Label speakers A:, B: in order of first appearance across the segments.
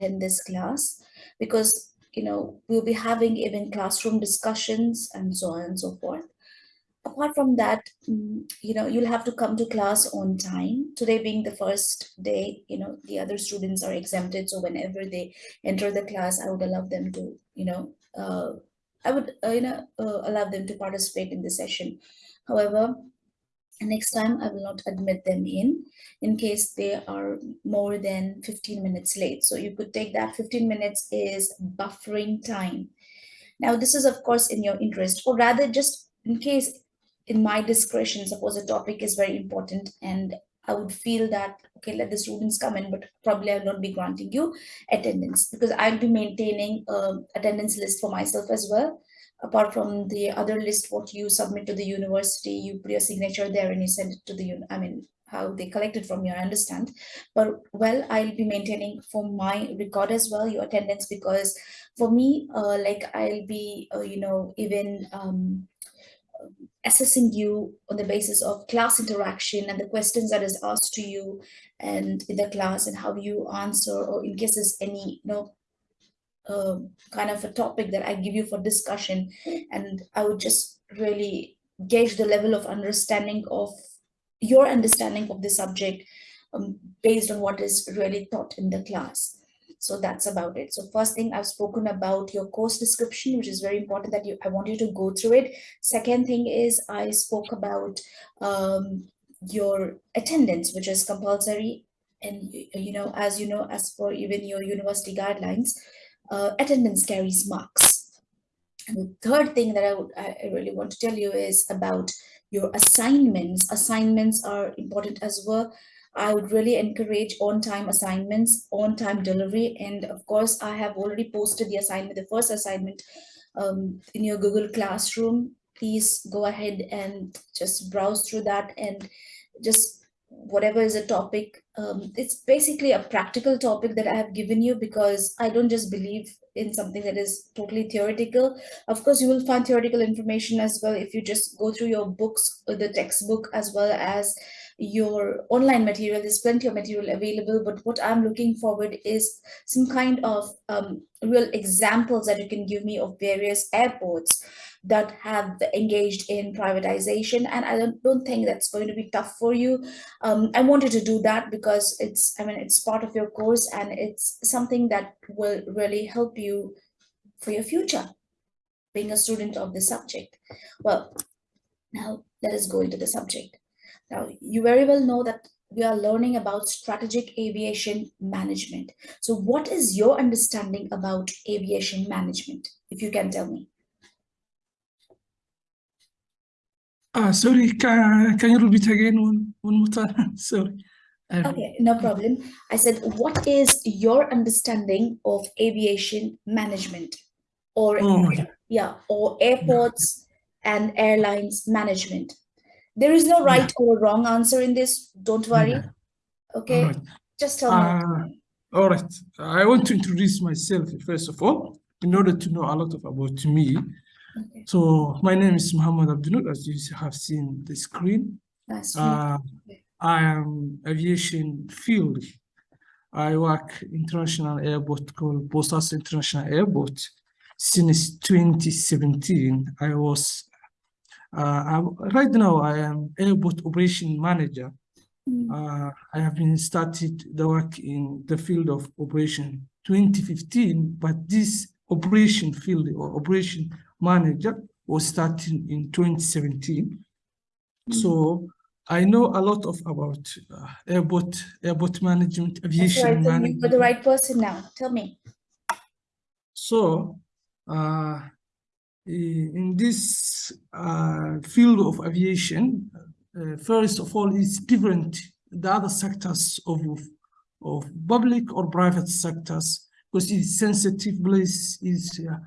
A: in this class because you know we'll be having even classroom discussions and so on and so forth. Apart from that mm, you know you'll have to come to class on time. Today being the first day you know the other students are exempted. So whenever they enter the class i would allow them to you know uh, i would uh, you know uh, allow them to participate in the session. However next time I will not admit them in, in case they are more than 15 minutes late. So you could take that 15 minutes is buffering time. Now this is of course in your interest or rather just in case in my discretion, suppose a topic is very important and I would feel that, okay, let the students come in, but probably I will not be granting you attendance because I'll be maintaining a attendance list for myself as well apart from the other list what you submit to the university you put your signature there and you send it to the i mean how they collect it from you i understand. But well i'll be maintaining for my record as well your attendance because for me uh, like i'll be uh, you know even um, assessing you on the basis of class interaction and the questions that is asked to you and in the class and how you answer or in case there's any you know uh, kind of a topic that I give you for discussion. And I would just really gauge the level of understanding of your understanding of the subject um, based on what is really taught in the class. So that's about it. So first thing I've spoken about your course description, which is very important that you I want you to go through it. Second thing is I spoke about um, your attendance, which is compulsory. And you know, as you know, as for even your university guidelines, uh, attendance carries marks. And the third thing that I, I really want to tell you is about your assignments. Assignments are important as well. I would really encourage on-time assignments, on-time delivery. And of course, I have already posted the assignment, the first assignment um, in your Google Classroom. Please go ahead and just browse through that and just whatever is a topic um, it's basically a practical topic that I have given you because I don't just believe in something that is totally theoretical. Of course, you will find theoretical information as well if you just go through your books, uh, the textbook, as well as your online material. There's plenty of material available, but what I'm looking forward is some kind of um, real examples that you can give me of various airports that have engaged in privatization. And I don't, don't think that's going to be tough for you. Um, I wanted to do that because it's, I mean, it's part of your course and it's something that will really help you for your future, being a student of the subject. Well, now let us go into the subject. Now, you very well know that we are learning about strategic aviation management. So what is your understanding about aviation management, if you can tell me?
B: Ah, sorry, can, can you repeat again one, one more time? sorry.
A: Okay, no problem. I said, what is your understanding of aviation management or
B: Oh,
A: yeah, or airports and airlines management? There is no right or wrong answer in this. Don't worry.
B: Yeah.
A: Okay,
B: right.
A: just tell me.
B: Uh, all right. I want to introduce myself first of all, in order to know a lot of about me.
A: Okay,
B: So my name is Muhammad Abdinur, as you have seen the screen.
A: meet
B: Uh. I am aviation field. I work international airport called Bosaso International Airport since 2017. I was uh, right now I am airport operation manager.
A: Mm,
B: Uh, I have been started the work in the field of operation 2015, but this operation field or operation manager was starting in 2017. So I know a lot of about uh, airport airport management, aviation
A: right. then You're the right person now. Tell me.
B: So uh, in this uh, field of aviation, uh, first of all, it's different the other sectors of of public or private sectors because it's sensitive place is a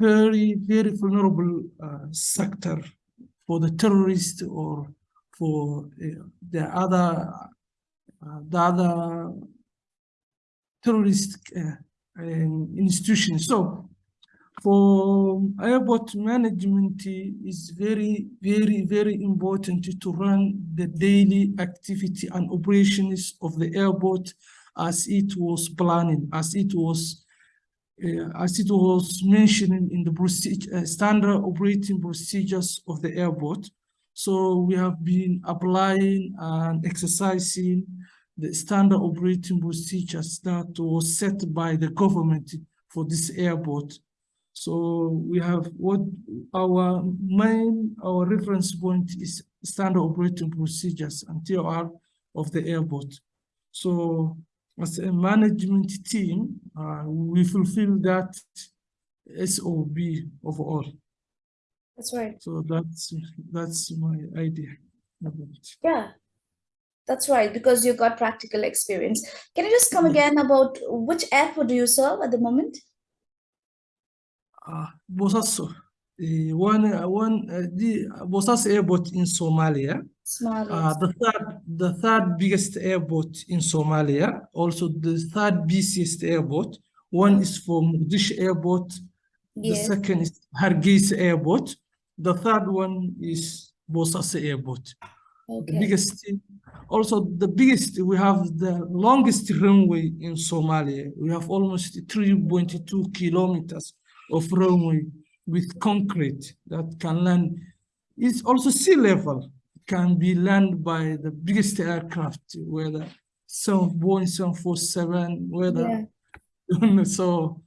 B: very very vulnerable uh, sector for the terrorist or for uh, the other uh, the other terrorist um, institutions. So for airport management is very, very, very important to run the daily activity and operations of the airport as it was planning, as it was uh, as it was mentioned in the procedure, uh, standard operating procedures of the airport. So we have been applying and exercising the standard operating procedures that was set by the government for this airport. So we have what our main, our reference point is standard operating procedures and TOR of the airport. So as a management team, uh, we fulfill that SOP overall.
A: That's right.
B: So that's that's my idea about it.
A: Yeah, that's right, because you got practical experience. Can you just come again about which airport do you serve at the moment?
B: Uh, Bosaso, uh, one, uh, one, uh, the Bosaso airport in Somalia.
A: Somalia.
B: Uh, the third, the third biggest airport in Somalia, also the third busiest airport. One is for Mogadishu Airport.
A: yes.
B: The second is Hargeisa Airport. The third one is Bosaso Airport. The
A: Okay.
B: biggest, also the biggest, we have the longest runway in Somalia. We have almost 3.2 kilometers of runway with concrete that can land. It's also sea level, can be landed by the biggest aircraft, whether some Boeing 747, whether, yeah. so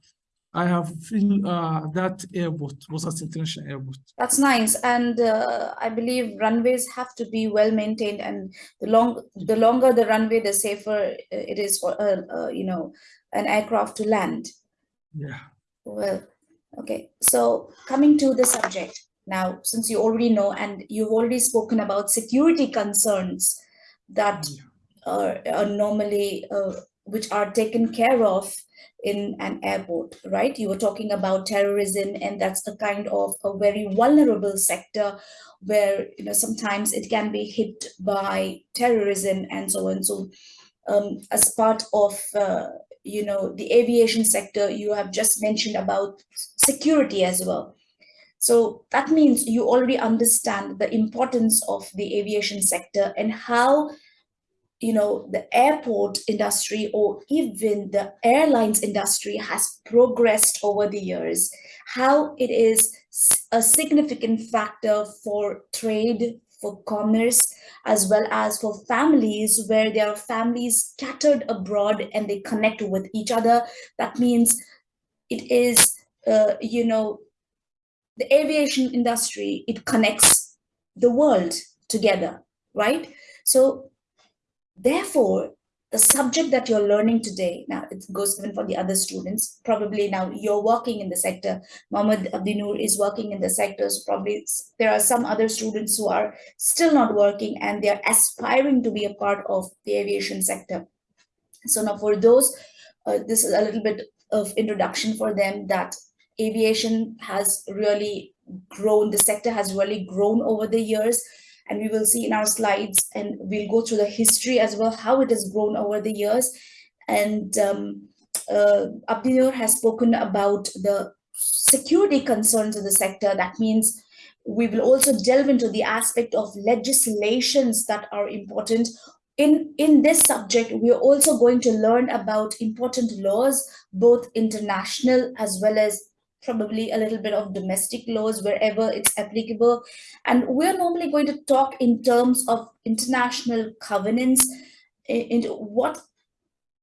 B: I have feel, uh, that airport, Bosaso International Airport.
A: That's nice, and uh, I believe runways have to be well maintained, and the long the longer the runway, the safer uh, it is for uh, uh, you know an aircraft to land.
B: Yeah.
A: Well, okay. So coming to the subject now, since you already know and you've already spoken about security concerns that are, are normally uh, which are taken care of in an airport, right? You were talking about terrorism, and that's a kind of a very vulnerable sector where you know sometimes it can be hit by terrorism and so on. So, um, as part of uh, you know the aviation sector, you have just mentioned about security as well. So that means you already understand the importance of the aviation sector and how you know the airport industry or even the airlines industry has progressed over the years how it is a significant factor for trade for commerce as well as for families where there are families scattered abroad and they connect with each other. That means it is uh, you know the aviation industry it connects the world together right? So Therefore, the subject that you're learning today, now it goes even for the other students, probably now you're working in the sector, Mohammed Abdinur is working in the sector, so probably there are some other students who are still not working and they're aspiring to be a part of the aviation sector. So now for those, uh, this is a little bit of introduction for them that aviation has really grown, the sector has really grown over the years and we will see in our slides and we'll go through the history as well how it has grown over the years. And um, uh, Abdinur has spoken about the security concerns of the sector. That means we will also delve into the aspect of legislations that are important. In in this subject we are also going to learn about important laws both international as well as probably a little bit of domestic laws wherever it's applicable and we're normally going to talk in terms of international covenants into what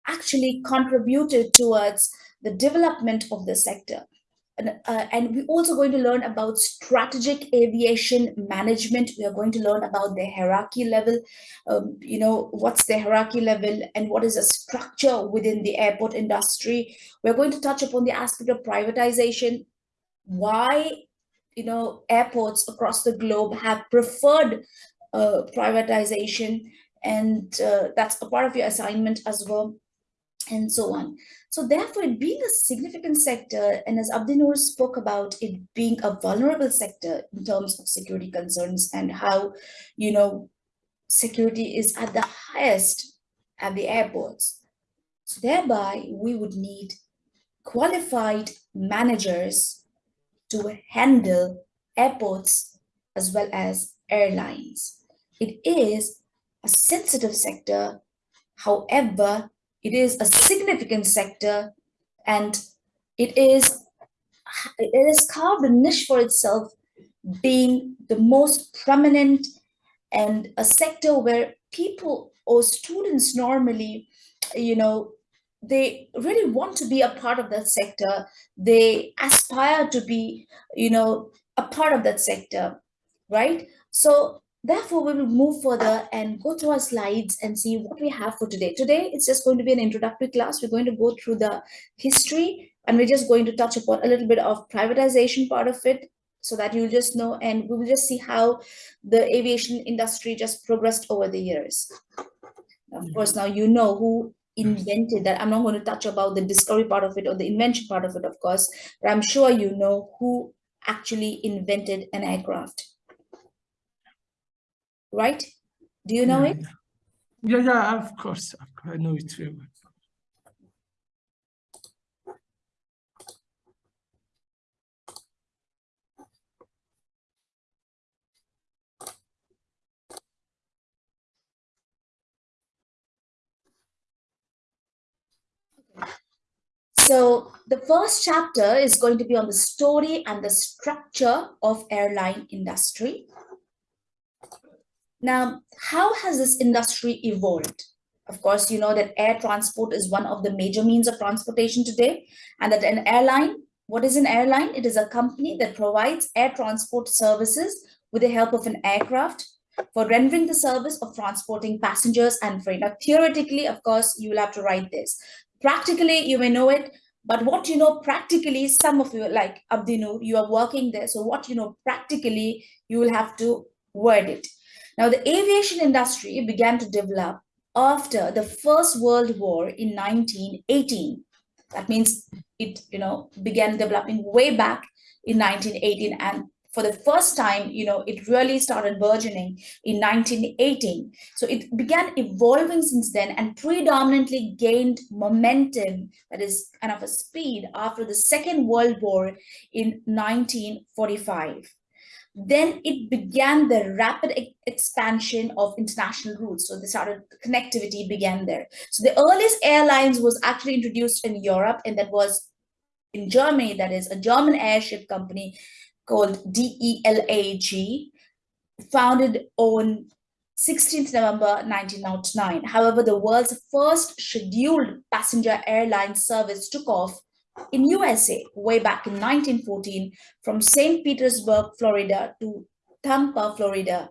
A: actually contributed towards the development of the sector. And, uh, and we're also going to learn about strategic aviation management. We are going to learn about the hierarchy level. Um, you know, what's the hierarchy level and what is the structure within the airport industry. We're going to touch upon the aspect of privatization, why you know airports across the globe have preferred uh, privatization and uh, that's a part of your assignment as well and so on so therefore it being a significant sector and as abdinur spoke about it being a vulnerable sector in terms of security concerns and how you know security is at the highest at the airports so thereby we would need qualified managers to handle airports as well as airlines. It is a sensitive sector. However, it is a significant sector and it is it has carved a niche for itself being the most prominent and a sector where people or students normally you know they really want to be a part of that sector. They aspire to be you know a part of that sector right? So therefore we will move further and go through our slides and see what we have for today. Today it's just going to be an introductory class. We're going to go through the history and we're just going to touch upon a little bit of privatization part of it so that you'll just know and we will just see how the aviation industry just progressed over the years. Of course now you know who invented that. I'm not going to touch about the discovery part of it or the invention part of it of course but i'm sure you know who actually invented an aircraft right? Do you know
B: yeah,
A: it?
B: Yeah yeah of course. I know it very well.
A: So the first chapter is going to be on the story and the structure of airline industry. Now, how has this industry evolved? Of course, you know that air transport is one of the major means of transportation today, and that an airline, what is an airline? It is a company that provides air transport services with the help of an aircraft for rendering the service of transporting passengers and freight. Now, theoretically, of course, you will have to write this. Practically, you may know it, but what you know practically, some of you, like Abdinur, you are working there. So what you know practically, you will have to word it. Now, the aviation industry began to develop after the First World War in 1918. That means it, you know, began developing way back in 1918 and for the first time, you know, it really started burgeoning in 1918. So it began evolving since then and predominantly gained momentum, that is kind of a speed, after the Second World War in 1945 then it began the rapid e expansion of international routes. So the started connectivity began there. So the earliest airlines was actually introduced in Europe, and that was in Germany. That is a German airship company called DELAG, founded on 16th November 1909. However, the world's first scheduled passenger airline service took off in USA way back in 1914 from St. Petersburg, Florida to Tampa, Florida.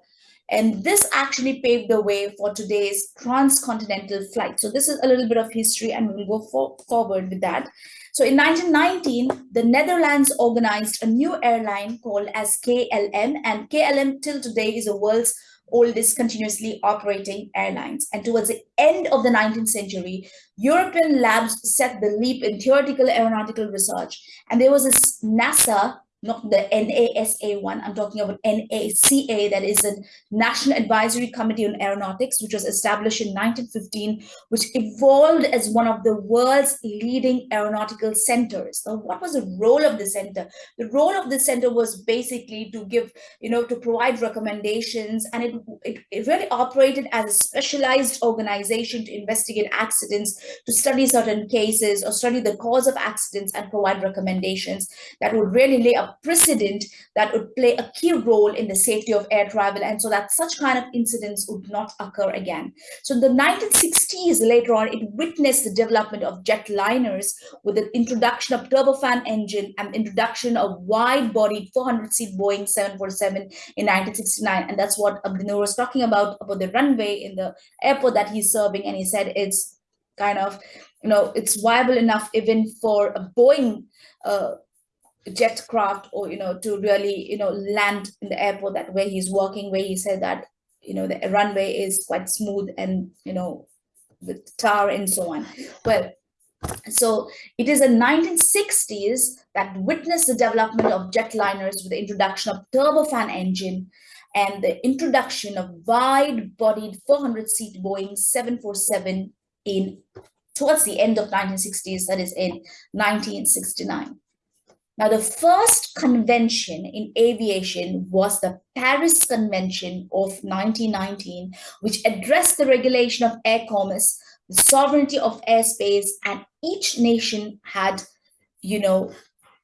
A: And this actually paved the way for today's transcontinental flight. So this is a little bit of history and we'll go for, forward with that. So in 1919, the Netherlands organized a new airline called as KLM and KLM till today is the world's oldest continuously operating airlines. And towards the end of the 19th century, European labs set the leap in theoretical aeronautical research. And there was this NASA not the NASA one, I'm talking about NACA, that is a National Advisory Committee on Aeronautics, which was established in 1915, which evolved as one of the world's leading aeronautical centers. So what was the role of the center? The role of the center was basically to give, you know, to provide recommendations, and it, it, it really operated as a specialized organization to investigate accidents, to study certain cases, or study the cause of accidents and provide recommendations that would really lay a precedent that would play a key role in the safety of air travel and so that such kind of incidents would not occur again. So in the 1960s, later on, it witnessed the development of jetliners with the introduction of turbofan engine and introduction of wide-bodied 400-seat Boeing 747 in 1969. And that's what Abdinur was talking about, about the runway in the airport that he's serving. And he said it's kind of, you know, it's viable enough even for a Boeing uh, jet craft or you know to really you know land in the airport that where he's working where he said that you know the runway is quite smooth and you know with tar and so on well so it is in 1960s that witnessed the development of jetliners with the introduction of turbofan engine and the introduction of wide-bodied 400-seat Boeing 747 in towards the end of 1960s, that is in 1969. Now, the first convention in aviation was the Paris Convention of 1919, which addressed the regulation of air commerce the sovereignty of airspace, and each nation had, you know,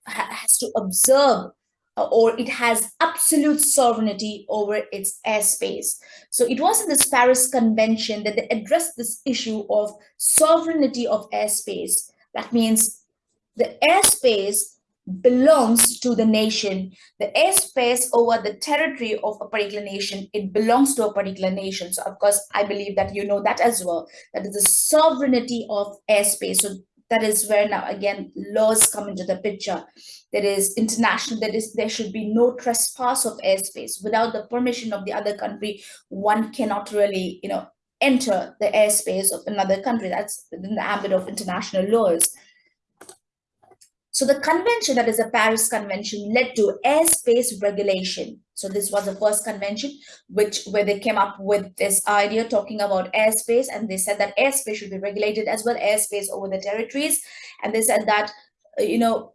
A: has to observe uh, or it has absolute sovereignty over its airspace. So it was in this Paris Convention that they addressed this issue of sovereignty of airspace. That means the airspace belongs to the nation. The airspace over the territory of a particular nation, it belongs to a particular nation. So of course, I believe that you know that as well, that is the sovereignty of airspace. So that is where now again laws come into the picture there is international that is there should be no trespass of airspace without the permission of the other country one cannot really you know enter the airspace of another country that's within the ambit of international laws so the convention, that is the Paris Convention, led to airspace regulation. So this was the first convention which where they came up with this idea talking about airspace and they said that airspace should be regulated as well airspace over the territories. And they said that, uh, you know,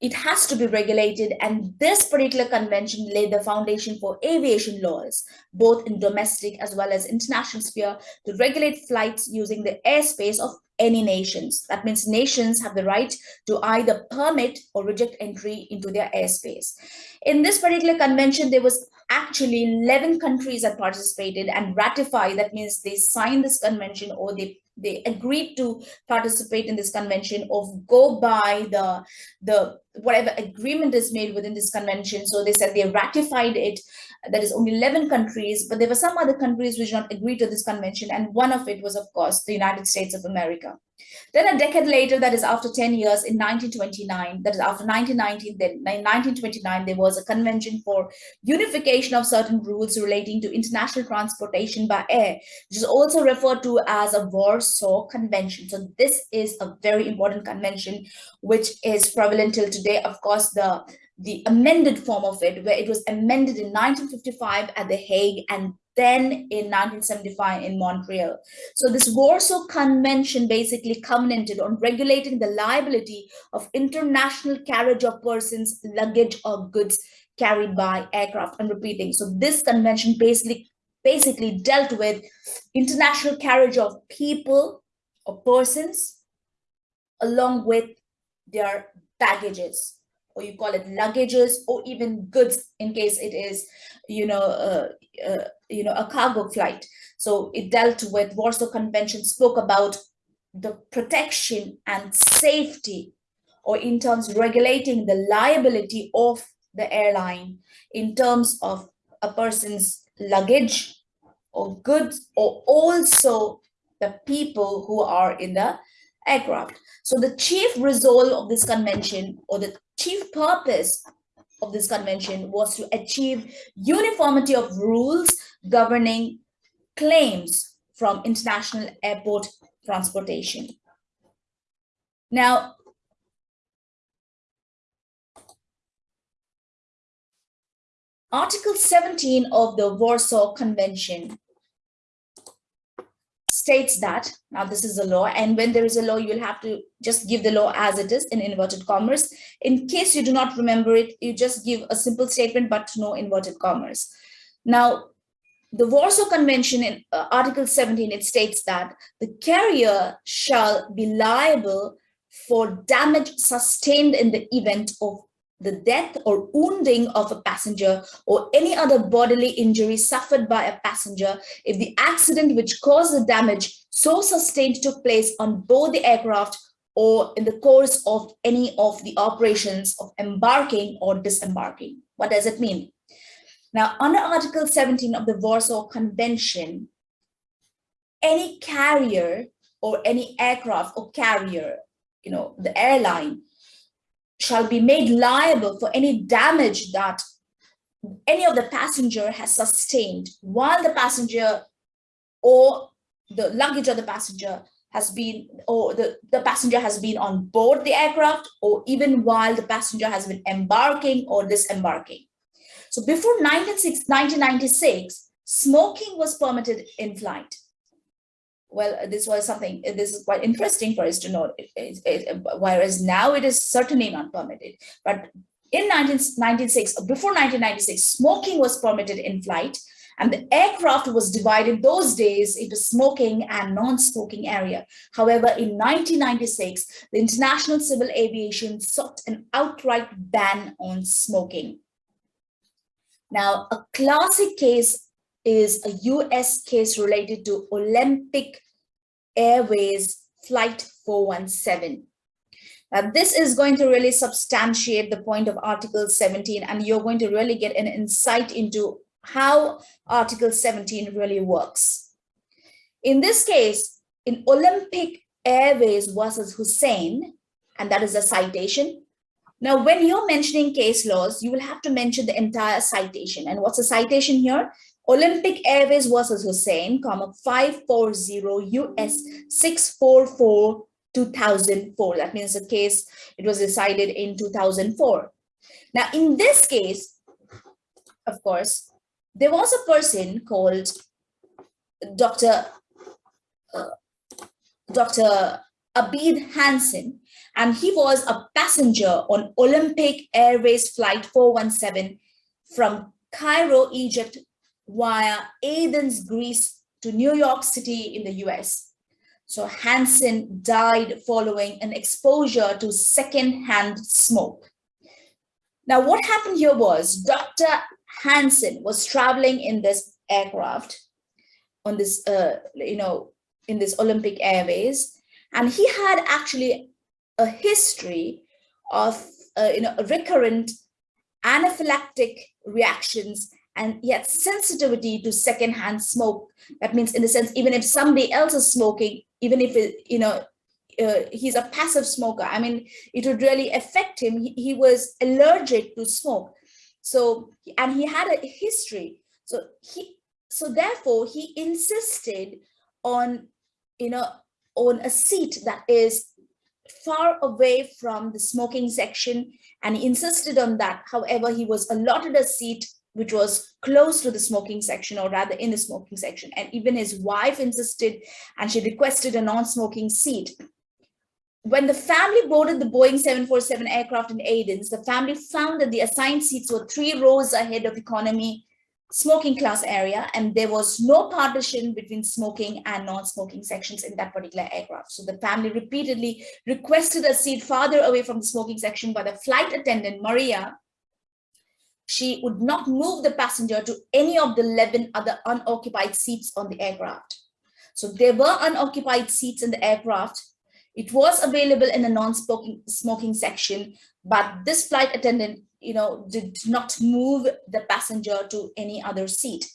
A: it has to be regulated and this particular convention laid the foundation for aviation laws both in domestic as well as international sphere to regulate flights using the airspace of any nations. That means nations have the right to either permit or reject entry into their airspace. In this particular convention there was actually 11 countries that participated and ratified. That means they signed this convention or they they agreed to participate in this convention of go by the the whatever agreement is made within this convention. So they said they ratified it. That is only 11 countries but there were some other countries which did not agree to this convention and one of it was of course the united states of america. Then a decade later, that is after 10 years, in 1929, that is after 1919, then in 1929, there was a convention for unification of certain rules relating to international transportation by air, which is also referred to as a Warsaw Convention. So this is a very important convention, which is prevalent till today. Of course, the the amended form of it, where it was amended in 1955 at The Hague and then in 1975 in Montreal. So this Warsaw Convention basically covenanted on regulating the liability of international carriage of persons, luggage, or goods carried by aircraft. I'm repeating. So this convention basically basically dealt with international carriage of people or persons along with their baggages or you call it luggages or even goods in case it is you know uh, uh, you know a cargo flight. So it dealt with warsaw convention spoke about the protection and safety or in terms regulating the liability of the airline in terms of a person's luggage or goods or also the people who are in the aircraft. So the chief result of this convention or the chief purpose of this convention was to achieve uniformity of rules governing claims from international airport transportation. Now, Article 17 of the Warsaw Convention states that now this is a law and when there is a law you'll have to just give the law as it is in inverted commas. In case you do not remember it you just give a simple statement but no inverted commas. Now the Warsaw Convention in uh, Article 17, it states that the carrier shall be liable for damage sustained in the event of the death or wounding of a passenger or any other bodily injury suffered by a passenger if the accident which caused the damage so sustained took place on board the aircraft or in the course of any of the operations of embarking or disembarking. What does it mean? Now, under Article 17 of the Warsaw Convention, any carrier or any aircraft or carrier, you know, the airline shall be made liable for any damage that any of the passenger has sustained while the passenger or the luggage of the passenger has been or the, the passenger has been on board the aircraft or even while the passenger has been embarking or disembarking. So before 1996, smoking was permitted in flight well, this was something, this is quite interesting for us to know, it, it, it, whereas now it is certainly not permitted. But in 1996, before 1996, smoking was permitted in flight. And the aircraft was divided those days into smoking and non-smoking area. However, in 1996, the International Civil Aviation sought an outright ban on smoking. Now, a classic case is a US case related to Olympic Airways Flight 417. Now, this is going to really substantiate the point of Article 17, and you're going to really get an insight into how Article 17 really works. In this case, in Olympic Airways versus Husain, and that is a citation. Now, when you're mentioning case laws, you will have to mention the entire citation. And what's the citation here? Olympic Airways versus Husain, comma 540 US 644 2004. That means the case, it was decided in 2004. Now, in this case, of course, there was a person called Dr. Uh, Dr. Abid Hanson, and he was a passenger on Olympic Airways Flight 417 from Cairo, Egypt, via Athens, Greece to New York City in the US. So Hanson died following an exposure to secondhand smoke. Now, what happened here was Dr. Hanson was traveling in this aircraft on this, uh, you know, in this Olympic Airways, and he had actually a history of, uh, you know, recurrent anaphylactic reactions and yet sensitivity to secondhand smoke. That means in the sense, even if somebody else is smoking, even if, it, you know, uh, he's a passive smoker, I mean, it would really affect him. He, he was allergic to smoke. So, and he had a history. So he, so therefore he insisted on, you know, on a seat that is far away from the smoking section and he insisted on that. However, he was allotted a seat which was close to the smoking section or rather in the smoking section. And even his wife insisted and she requested a non-smoking seat. When the family boarded the Boeing 747 aircraft in Athens, the family found that the assigned seats were three rows ahead of economy smoking class area and there was no partition between smoking and non-smoking sections in that particular aircraft. So the family repeatedly requested a seat farther away from the smoking section by the flight attendant, Maria, she would not move the passenger to any of the 11 other unoccupied seats on the aircraft. So there were unoccupied seats in the aircraft. It was available in the non-smoking smoking section, but this flight attendant you know, did not move the passenger to any other seat.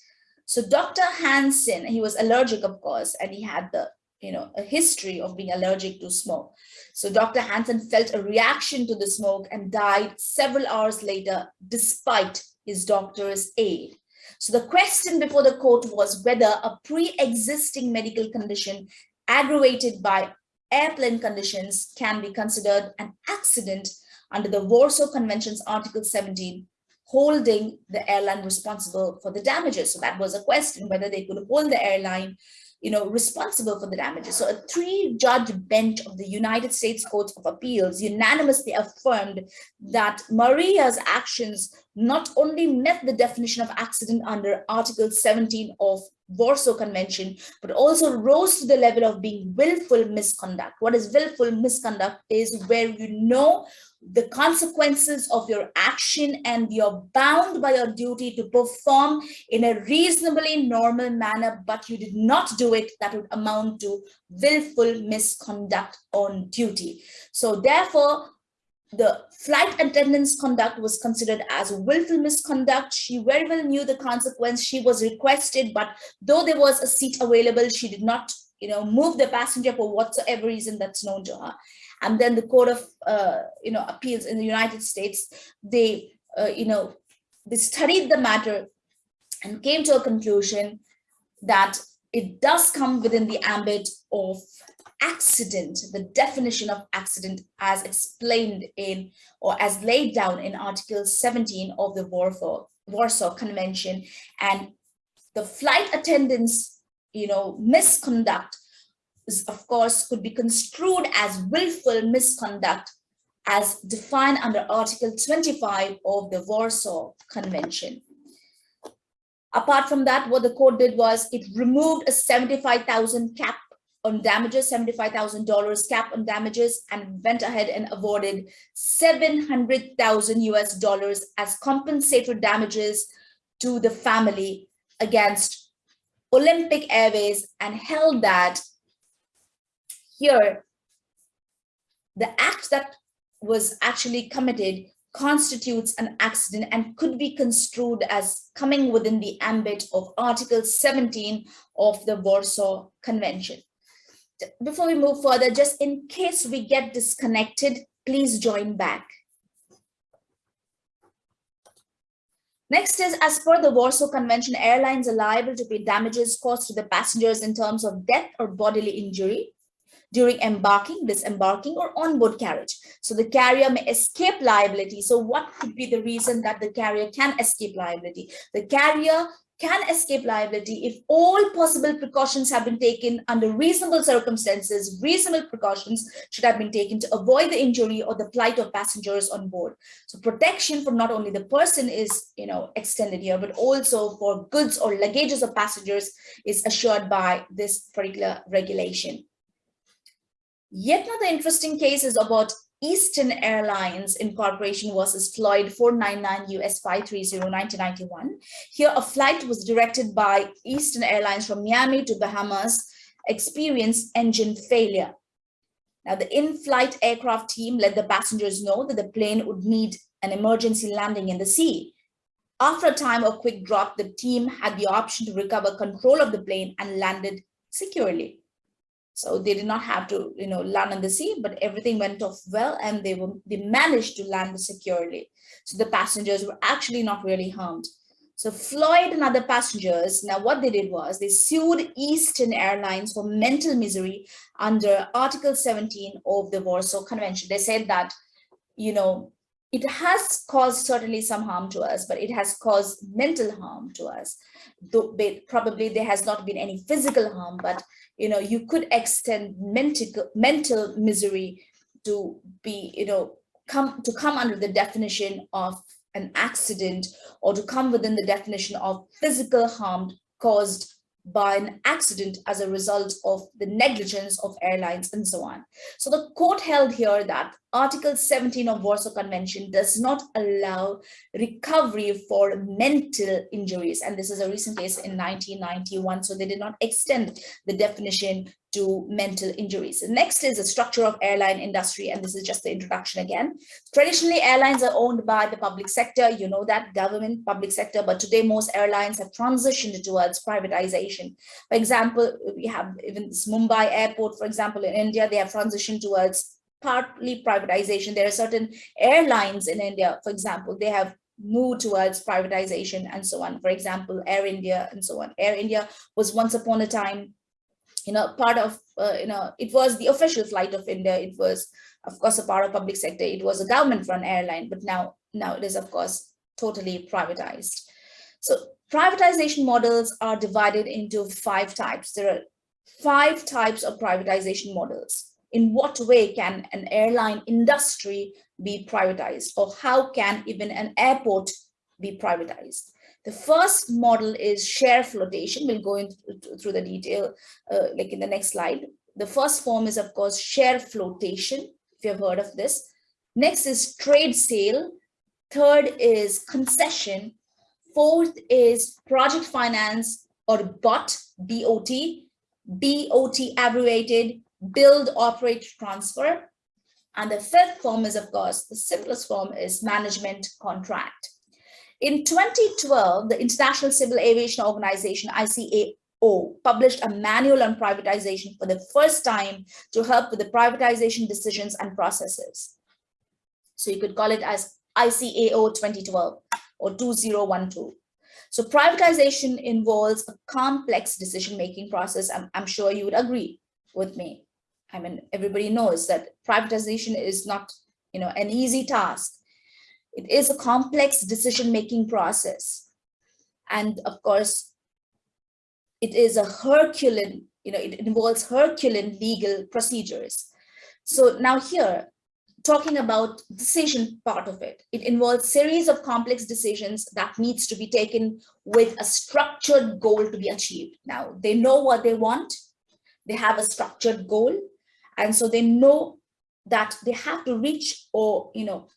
A: So Dr. Hanson, he was allergic, of course, and he had the, you know, a history of being allergic to smoke. So Dr. Hanson felt a reaction to the smoke and died several hours later, despite his doctor's aid. So the question before the court was whether a pre-existing medical condition aggravated by airplane conditions can be considered an accident under the Warsaw Convention's Article 17, holding the airline responsible for the damages. So that was a question whether they could hold the airline you know, responsible for the damages. So a three-judge bench of the United States Court of Appeals unanimously affirmed that Maria's actions not only met the definition of accident under Article 17 of Warsaw Convention, but also rose to the level of being willful misconduct. What is willful misconduct is where you know the consequences of your action and you're bound by your duty to perform in a reasonably normal manner, but you did not do it, that would amount to willful misconduct on duty. So therefore, the flight attendant's conduct was considered as willful misconduct. She very well knew the consequence. She was requested, but though there was a seat available, she did not you know, move the passenger for whatsoever reason that's known to her. And then the Court of, uh, you know, Appeals in the United States, they, uh, you know, they studied the matter and came to a conclusion that it does come within the ambit of accident, the definition of accident as explained in or as laid down in Article 17 of the Warsaw, Warsaw Convention. And the flight attendants, you know, misconduct is, of course, could be construed as willful misconduct as defined under Article 25 of the Warsaw Convention. Apart from that, what the court did was it removed a 75,000 cap on damages, $75,000 cap on damages, and went ahead and awarded 700,000 US dollars as compensatory damages to the family against Olympic Airways and held that here, the act that was actually committed constitutes an accident and could be construed as coming within the ambit of Article 17 of the Warsaw Convention. Before we move further, just in case we get disconnected, please join back. Next is, as per the Warsaw Convention, airlines are liable to pay damages caused to the passengers in terms of death or bodily injury during embarking, disembarking, or onboard carriage. So the carrier may escape liability. So what could be the reason that the carrier can escape liability? The carrier can escape liability if all possible precautions have been taken under reasonable circumstances, reasonable precautions should have been taken to avoid the injury or the plight of passengers on board. So protection for not only the person is you know, extended here, but also for goods or luggages of passengers is assured by this particular regulation. Yet another interesting case is about Eastern Airlines Incorporation versus Floyd 499 US 530 1991. Here, a flight was directed by Eastern Airlines from Miami to Bahamas experienced engine failure. Now, the in-flight aircraft team let the passengers know that the plane would need an emergency landing in the sea. After a time of quick drop, the team had the option to recover control of the plane and landed securely. So they did not have to, you know, land on the sea, but everything went off well and they were they managed to land securely. So the passengers were actually not really harmed. So Floyd and other passengers, now what they did was they sued Eastern Airlines for mental misery under Article 17 of the Warsaw Convention. They said that, you know, it has caused certainly some harm to us, but it has caused mental harm to us. Though probably there has not been any physical harm, but you know, you could extend mental mental misery to be, you know, come to come under the definition of an accident or to come within the definition of physical harm caused by an accident as a result of the negligence of airlines and so on. So the court held here that Article 17 of Warsaw Convention does not allow recovery for mental injuries. And this is a recent case in 1991. So they did not extend the definition to mental injuries. next is the structure of airline industry, and this is just the introduction again. Traditionally, airlines are owned by the public sector, you know that, government, public sector, but today most airlines have transitioned towards privatization. For example, we have even this Mumbai airport, for example, in India, they have transitioned towards partly privatization. There are certain airlines in India, for example, they have moved towards privatization and so on. For example, Air India and so on. Air India was once upon a time you know, part of, uh, you know, it was the official flight of India. It was, of course, a part of public sector. It was a government run airline, but now, now it is, of course, totally privatized. So privatization models are divided into five types. There are five types of privatization models. In what way can an airline industry be privatized or how can even an airport be privatized? The first model is share flotation. We'll go into through the detail uh, like in the next slide. The first form is, of course, share flotation, if you've heard of this. Next is trade sale. Third is concession. Fourth is project finance or BOT, BOT, BOT abbreviated, build, operate, transfer. And the fifth form is, of course, the simplest form is management contract. In 2012, the International Civil Aviation Organization, ICAO, published a manual on privatization for the first time to help with the privatization decisions and processes. So you could call it as ICAO 2012 or 2012. So privatization involves a complex decision-making process. I'm, I'm sure you would agree with me. I mean, everybody knows that privatization is not, you know, an easy task. It is a complex decision-making process. And of course, it is a Herculean, you know, it involves Herculean legal procedures. So now here, talking about decision part of it. It involves series of complex decisions that needs to be taken with a structured goal to be achieved. Now, they know what they want. They have a structured goal. And so they know that they have to reach or, you know,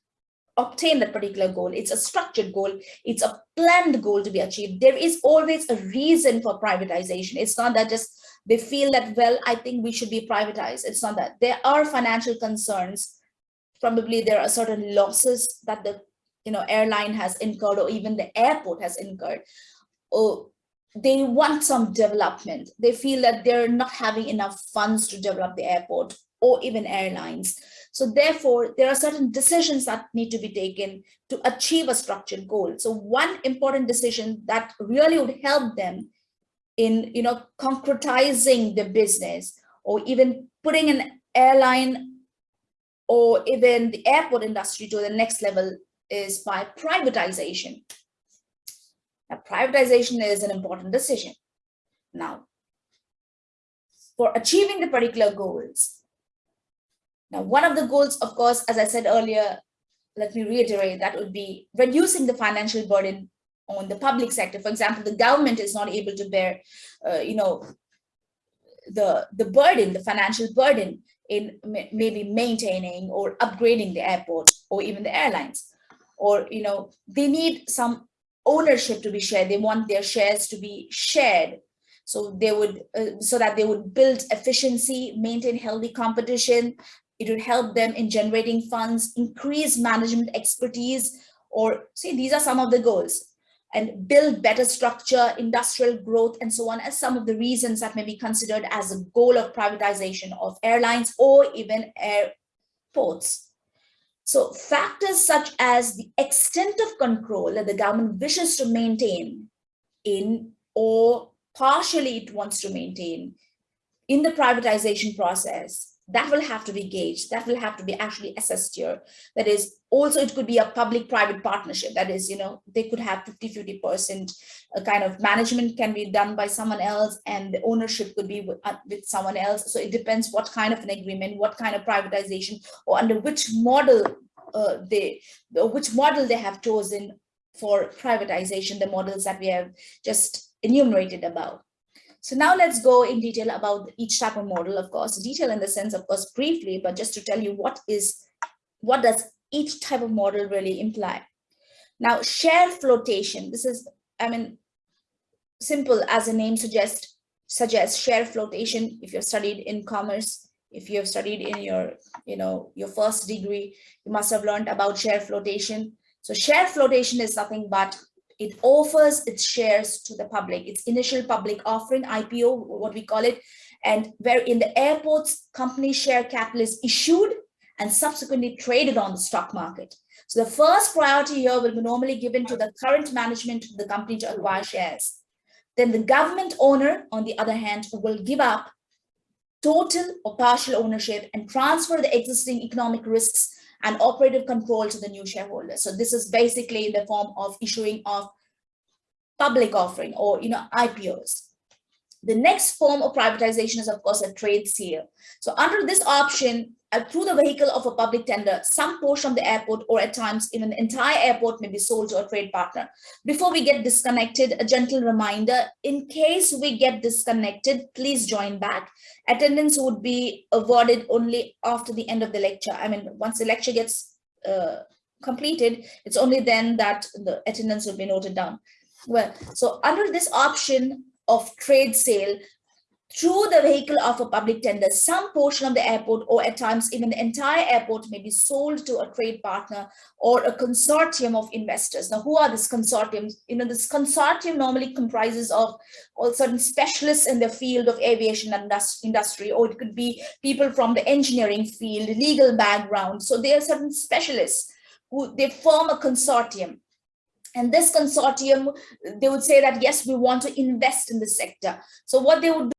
A: obtain that particular goal. It's a structured goal. It's a planned goal to be achieved. There is always a reason for privatization. It's not that just they feel that, well, I think we should be privatized. It's not that. There are financial concerns probably there are certain losses that the you know airline has incurred or even the airport has incurred or they want some development they feel that they're not having enough funds to develop the airport or even airlines so therefore there are certain decisions that need to be taken to achieve a structured goal so one important decision that really would help them in you know concretizing the business or even putting an airline or even the airport industry to the next level is by privatization. Now, privatization is an important decision. Now, for achieving the particular goals, now one of the goals, of course, as I said earlier, let me reiterate, that would be reducing the financial burden on the public sector. For example, the government is not able to bear, uh, you know, the, the burden, the financial burden in maybe maintaining or upgrading the airport or even the airlines. Or you know they need some ownership to be shared. They want their shares to be shared. So they would uh, so that they would build efficiency maintain healthy competition it would help them in generating funds increase management expertise or see these are some of the goals and build better structure, industrial growth, and so on as some of the reasons that may be considered as a goal of privatization of airlines or even airports. So factors such as the extent of control that the government wishes to maintain in or partially it wants to maintain in the privatization process that will have to be gauged that will have to be actually assessed here. That is also it could be a public private partnership. That is you know they could have 50 50 percent a kind of management can be done by someone else and the ownership could be with, uh, with someone else. So it depends what kind of an agreement what kind of privatization or under which model uh, they which model they have chosen for privatization the models that we have just enumerated above so now let's go in detail about each type of model, of course, detail in the sense, of course, briefly, but just to tell you what is, what does each type of model really imply? Now, share flotation, this is, I mean, simple as the name suggests, suggests share flotation. If you've studied in commerce, if you have studied in your, you know, your first degree, you must have learned about share flotation. So share flotation is nothing but it offers its shares to the public, its initial public offering, IPO, what we call it, and where in the airports, company share capital is issued and subsequently traded on the stock market. So the first priority here will be normally given to the current management of the company to acquire shares. Then the government owner, on the other hand, will give up total or partial ownership and transfer the existing economic risks and operative control to the new shareholders. So this is basically in the form of issuing of public offering or you know IPOs. The next form of privatization is of course a trade sale. So under this option, uh, through the vehicle of a public tender, some portion of the airport or at times even the entire airport may be sold to a trade partner. Before we get disconnected, a gentle reminder, in case we get disconnected, please join back. Attendance would be awarded only after the end of the lecture. I mean, once the lecture gets uh, completed, it's only then that the attendance will be noted down. Well, so under this option of trade sale, through the vehicle of a public tender, some portion of the airport or at times even the entire airport may be sold to a trade partner or a consortium of investors. Now, who are these consortiums? You know, this consortium normally comprises of all certain specialists in the field of aviation and industry, or it could be people from the engineering field, legal background. So there are certain specialists who they form a consortium and this consortium, they would say that, yes, we want to invest in the sector. So what they would